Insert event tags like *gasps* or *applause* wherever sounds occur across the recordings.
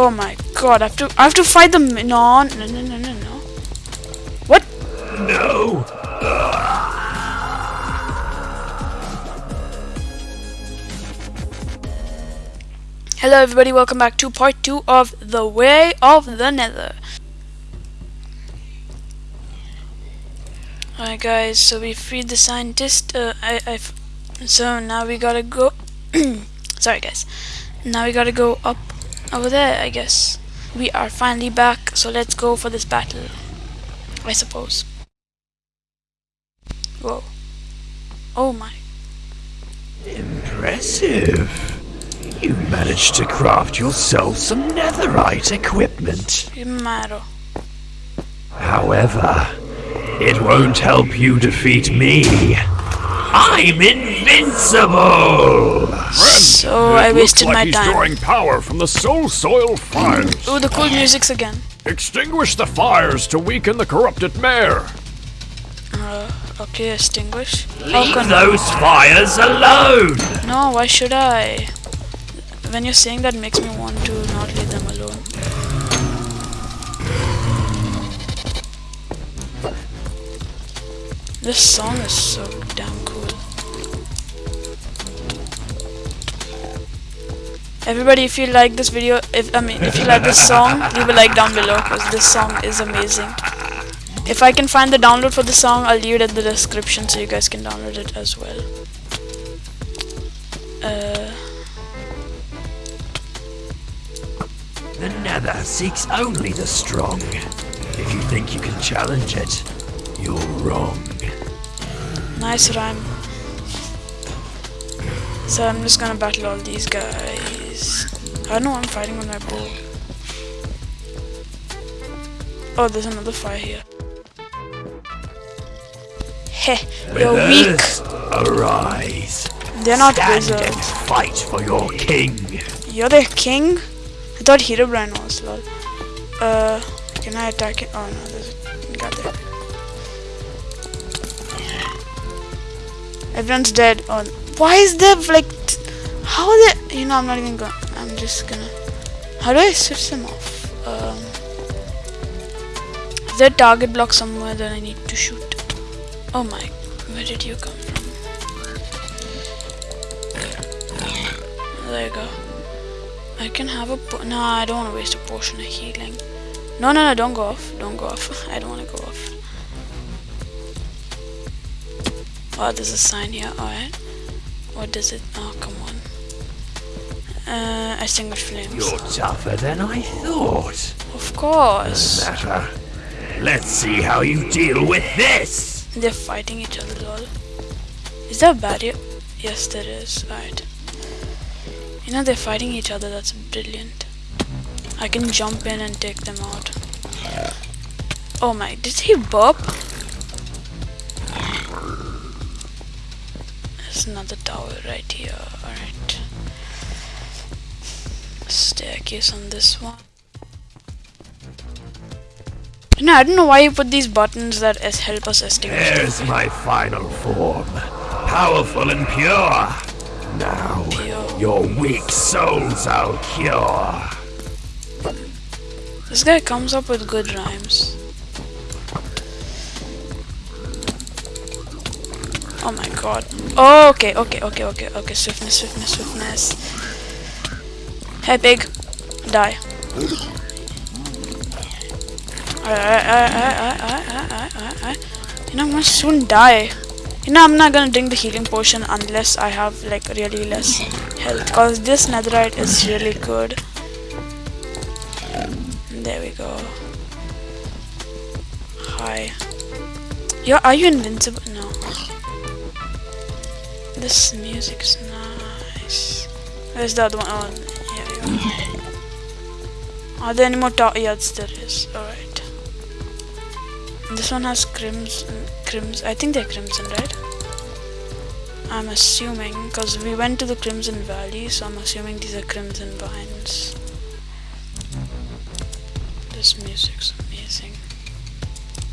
Oh my god, I have to I have to fight them no no no no no no. What? No! Hello everybody, welcome back to part 2 of The Way of the Nether. Alright guys, so we freed the scientist, uh, I, I, so now we gotta go, *clears throat* sorry guys, now we gotta go up over there I guess. We are finally back, so let's go for this battle, I suppose. Whoa. Oh my. Impressive. You managed to craft yourself some netherite equipment. Maro. However, it won't help you defeat me. I'm invincible! So I wasted like my he's time. drawing power from the soul soil fires. Oh, the cool music's again. Extinguish the fires to weaken the corrupted mayor. Uh, okay, extinguish. How Leave can those fires alone! No, why should I? When you're saying that makes me want to not leave them alone. This song is so damn cool. Everybody, if you like this video, if I mean, if you like this song, leave a like down below because this song is amazing. If I can find the download for the song, I'll leave it in the description so you guys can download it as well. Uh, The nether seeks only the strong. If you think you can challenge it, you're wrong. nice rhyme. So I'm just gonna battle all these guys. I know I'm fighting with my bow. Oh, there's another fire here. Heh, you're weak. Arise. They're not Stand and fight for your king. You're the king? I thought Herobrine was, lol. Uh, can I attack it? Oh no, there's a guy there. Everyone's dead. Oh, why is there like, how are they? You know, I'm not even going. I'm just gonna. How do I switch them off? Um, is there target block somewhere that I need to shoot? Oh my, where did you come from? There you go. I can have a no. I don't want to waste a potion of healing. No, no, no! Don't go off. Don't go off. *laughs* I don't want to go off. Oh, there's a sign here. Alright. What does it? Oh. Uh, extinguish flames. You're tougher than I thought. Of course. Matter. Let's see how you deal with this. They're fighting each other, lol. Is there a barrier? Yes, there is. Alright. You know, they're fighting each other. That's brilliant. I can jump in and take them out. Oh my, did he burp? There's another tower right here. Alright. Staircase on this one. No, I don't know why you put these buttons that help us extinguish. There's my final form. Powerful and pure. Now, Pure. your weak souls I'll cure. This guy comes up with good rhymes. Oh my god. Oh, okay, okay, okay, okay, okay. Swiftness, swiftness, swiftness. Hey, pig. Die. You know, I'm gonna soon die. You know, I'm not gonna drink the healing potion unless I have, like, really less health. Because this netherite is really good. There we go. Hi. Yeah, are you invincible? No. This music's nice. Where's the other one? Oh. Are there any more Yes, there is. Alright. This one has crimson. Crimson. I think they're crimson, right? I'm assuming, because we went to the Crimson Valley, so I'm assuming these are crimson vines. This music's amazing.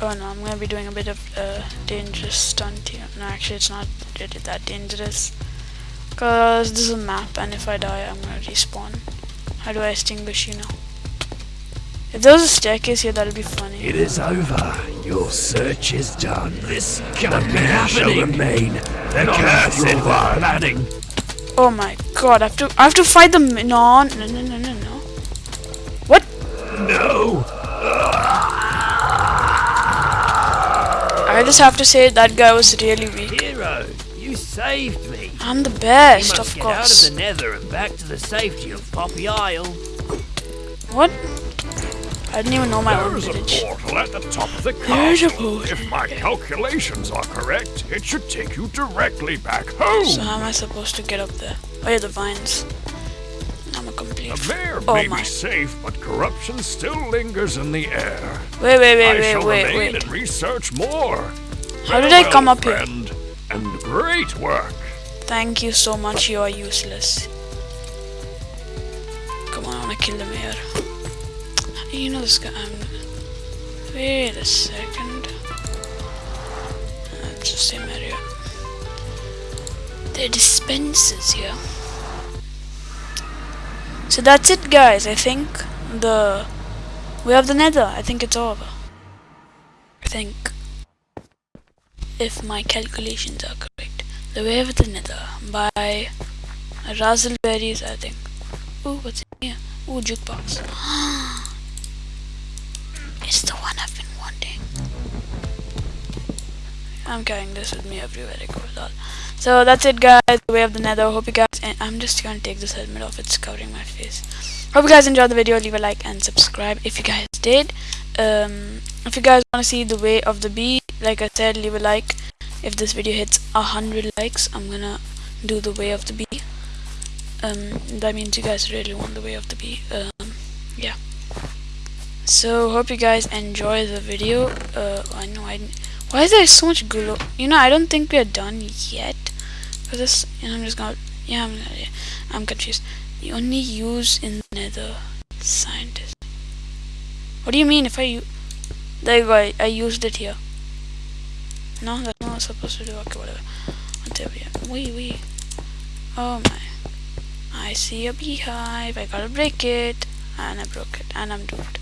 Oh no, I'm gonna be doing a bit of a dangerous stunt here. No, actually, it's not really that dangerous. Because this is a map, and if I die, I'm gonna respawn. How do I extinguish you now? If there was a staircase here, that'll be funny. It is over. Your search is done. This can't be man shall remain. The curse after in all the that. planning. Oh my god, I have to I have to fight them no no no no no no. What? No. I just have to say that guy was really weak. Hero, you saved me. I'm the best, must of get course. out of the nether and back to the safety of Poppy Isle. What? I didn't even know my own There's a portal at the top of the castle. If my calculations are correct, it should take you directly back home. So how am I supposed to get up there? Oh yeah, the vines. I'm a complete. the mayor oh may my. be safe, but corruption still lingers in the air. Wait, wait, I wait, wait, shall wait, remain wait. and research more. How did I come up here? friend, And great work. Thank you so much. You are useless. Come on, I wanna kill the mayor. You know this guy. I'm... Wait a second. Let's just say There are dispensers here. So that's it, guys. I think the we have the Nether. I think it's over. I think if my calculations are correct. The Way of the Nether by Razzleberries, I think. Ooh, what's in here? Ooh, jukebox. *gasps* it's the one I've been wanting. I'm carrying this with me everywhere I. So that's it, guys. The Way of the Nether. Hope you guys. And I'm just gonna take this helmet off. It's covering my face. Hope you guys enjoyed the video. Leave a like and subscribe if you guys did. Um, if you guys want to see the Way of the Bee, like I said, leave a like. If this video hits a hundred likes, I'm gonna do the Way of the Bee. Um, that means you guys really want the Way of the Bee. Um, yeah. So hope you guys enjoy the video. Uh, I know I. Why is there so much glue? You know, I don't think we are done yet. For this, you know, I'm just gonna. Yeah, I'm. yeah, I'm confused. You only use in the Nether, scientist. What do you mean if I? There you go. I, I used it here. No, not supposed to do. Okay, whatever. Until we. Wait, wait. Oh my. I see a beehive. I gotta break it. And I broke it. And I'm doomed.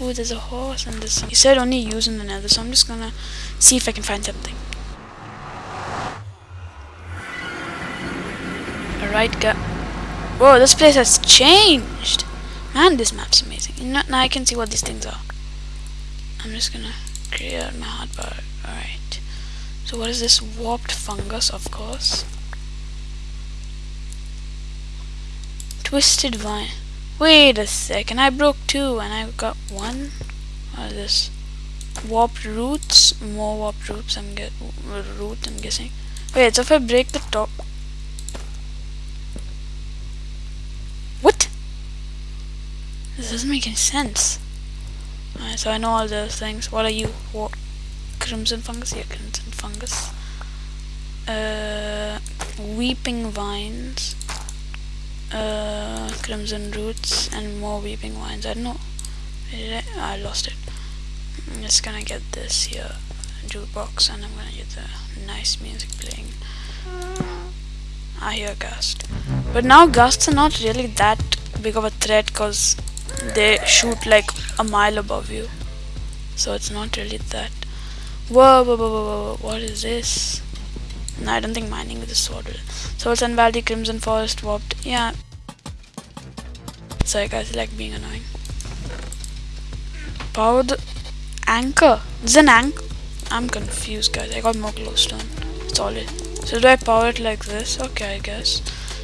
Ooh, there's a horse and there's some. He said only use in the nether, so I'm just gonna see if I can find something. Alright, go. Whoa, this place has changed! Man, this map's amazing. Now I can see what these things are. I'm just gonna clear my hotbar. Alright. So what is this? Warped fungus, of course. Twisted vine. Wait a second, I broke two and I got one. What is this? Warped roots, more warped roots. I'm get root. I'm guessing. Wait, so if I break the top, what? This doesn't make any sense. Alright, so I know all those things. What are you? What? Crimson fungus? Yeah, crimson fungus. Uh, weeping vines uh, crimson roots and more weeping vines. I don't know. I? I lost it. I'm just gonna get this here jukebox and I'm gonna get the nice music playing. I hear gust, but now gusts are not really that big of a threat because they shoot like a mile above you, so it's not really that. Whoa, whoa, whoa, whoa, whoa! What is this? No, I don't think mining with a sword will. Soul Sand Valley, Crimson Forest, Warped. Yeah. Sorry guys, I like being annoying. Power the anchor. Is an anchor. I'm confused guys. I got more glowstone. Solid. So do I power it like this? Okay, I guess.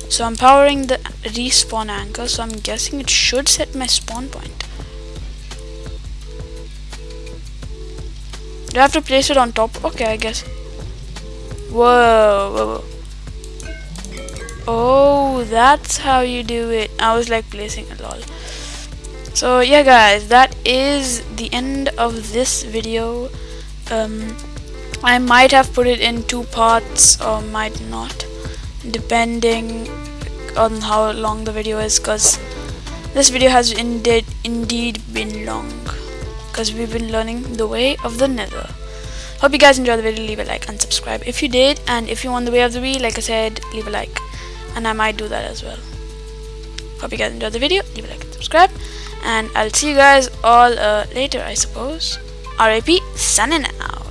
So I'm powering the respawn anchor, so I'm guessing it should set my spawn point. Do I have to place it on top? Okay, I guess. Whoa, whoa, whoa. Oh, that's how you do it. I was like placing it all. So yeah guys, that is the end of this video. Um, I might have put it in two parts or might not, depending on how long the video is because this video has indeed, indeed been long because we've been learning the way of the nether. Hope you guys enjoyed the video, leave a like and subscribe if you did. And if you want the way of the Bee, like I said, leave a like. And I might do that as well. hope you guys enjoyed the video. Leave a like and subscribe. And i'll see you guys all uh, later i suppose. Rip signing out